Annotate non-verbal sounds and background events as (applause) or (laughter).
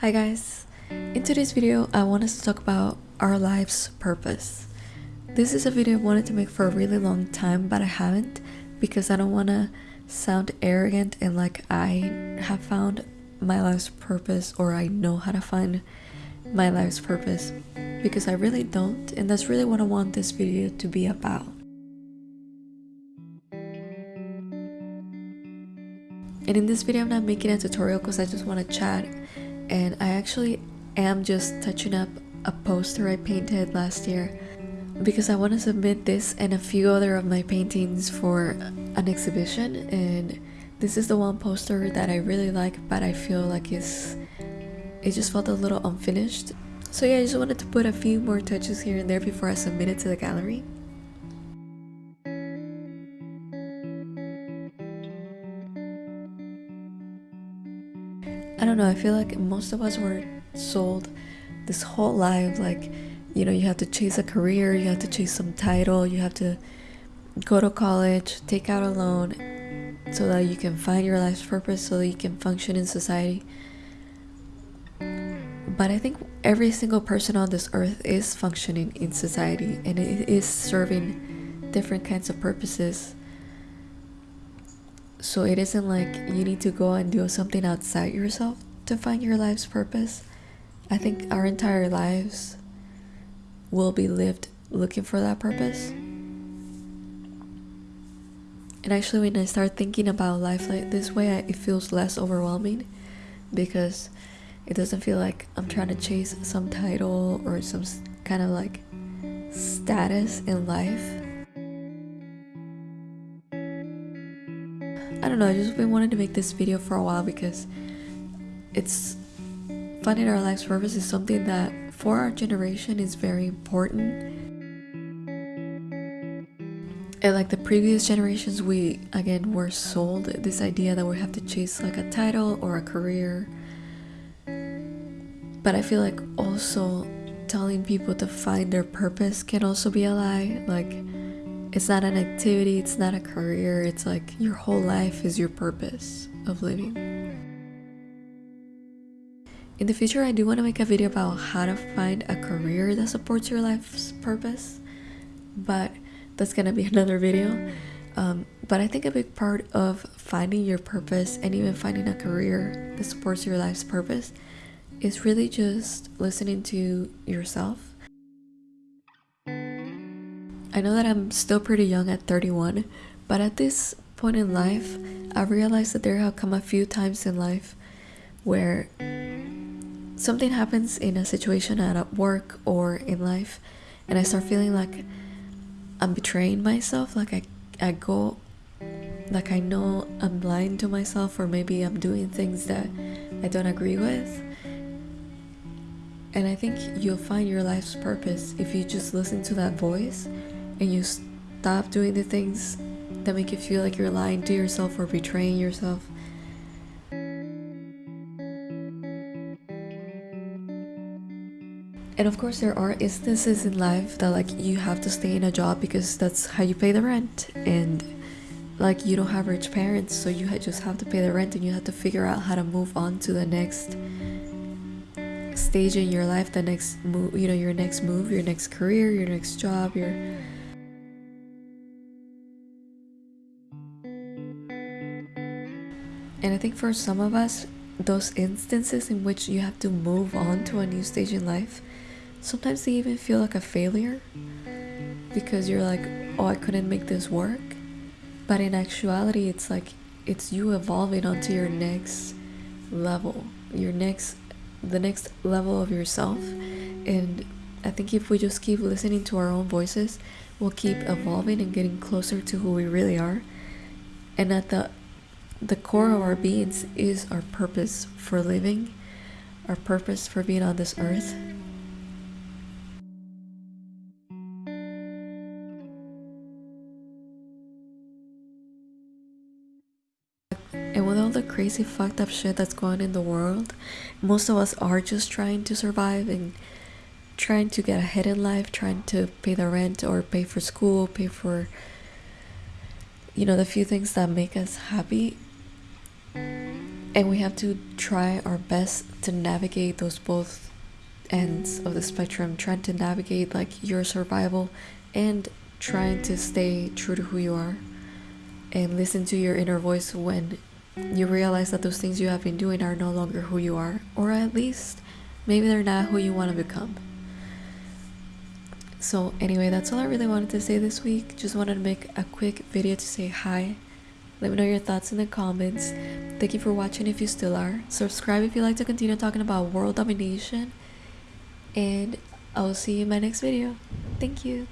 Hi guys! In today's video, I want us to talk about our life's purpose. This is a video I wanted to make for a really long time, but I haven't because I don't want to sound arrogant and like I have found my life's purpose or I know how to find my life's purpose because I really don't, and that's really what I want this video to be about. And in this video, I'm not making a tutorial because I just want to chat and I actually am just touching up a poster I painted last year because I want to submit this and a few other of my paintings for an exhibition. And this is the one poster that I really like but I feel like it's it just felt a little unfinished. So yeah I just wanted to put a few more touches here and there before I submit it to the gallery I don't know, I feel like most of us were sold this whole life like, you know, you have to chase a career, you have to chase some title, you have to go to college, take out a loan so that you can find your life's purpose, so that you can function in society. But I think every single person on this earth is functioning in society and it is serving different kinds of purposes so it isn't like you need to go and do something outside yourself to find your life's purpose. I think our entire lives will be lived looking for that purpose. And actually, when I start thinking about life like this way, it feels less overwhelming because it doesn't feel like I'm trying to chase some title or some kind of like status in life I don't know, I just been wanting to make this video for a while because it's finding our life's purpose is something that for our generation is very important. And like the previous generations, we again were sold this idea that we have to chase like a title or a career. But I feel like also telling people to find their purpose can also be a lie. Like, it's not an activity, it's not a career, it's like your whole life is your purpose of living. In the future, I do want to make a video about how to find a career that supports your life's purpose, but that's gonna be (laughs) another video. Um, but I think a big part of finding your purpose and even finding a career that supports your life's purpose is really just listening to yourself I know that I'm still pretty young at 31, but at this point in life, I realized that there have come a few times in life where something happens in a situation at work or in life, and I start feeling like I'm betraying myself, like I, I go, like I know I'm lying to myself, or maybe I'm doing things that I don't agree with. And I think you'll find your life's purpose if you just listen to that voice and you stop doing the things that make you feel like you're lying to yourself or betraying yourself. And of course, there are instances in life that like you have to stay in a job because that's how you pay the rent, and like you don't have rich parents, so you just have to pay the rent, and you have to figure out how to move on to the next stage in your life, the next move, you know, your next move, your next career, your next job, your And I think for some of us, those instances in which you have to move on to a new stage in life, sometimes they even feel like a failure because you're like, oh, I couldn't make this work. But in actuality, it's like it's you evolving onto your next level, your next, the next level of yourself. And I think if we just keep listening to our own voices, we'll keep evolving and getting closer to who we really are. And at the the core of our beings is our purpose for living, our purpose for being on this earth. And with all the crazy fucked up shit that's going on in the world, most of us are just trying to survive and trying to get ahead in life, trying to pay the rent or pay for school, pay for you know the few things that make us happy and we have to try our best to navigate those both ends of the spectrum trying to navigate like your survival and trying to stay true to who you are and listen to your inner voice when you realize that those things you have been doing are no longer who you are or at least maybe they're not who you want to become. So anyway that's all i really wanted to say this week. Just wanted to make a quick video to say hi let me know your thoughts in the comments. Thank you for watching if you still are. Subscribe if you like to continue talking about world domination. And I'll see you in my next video. Thank you.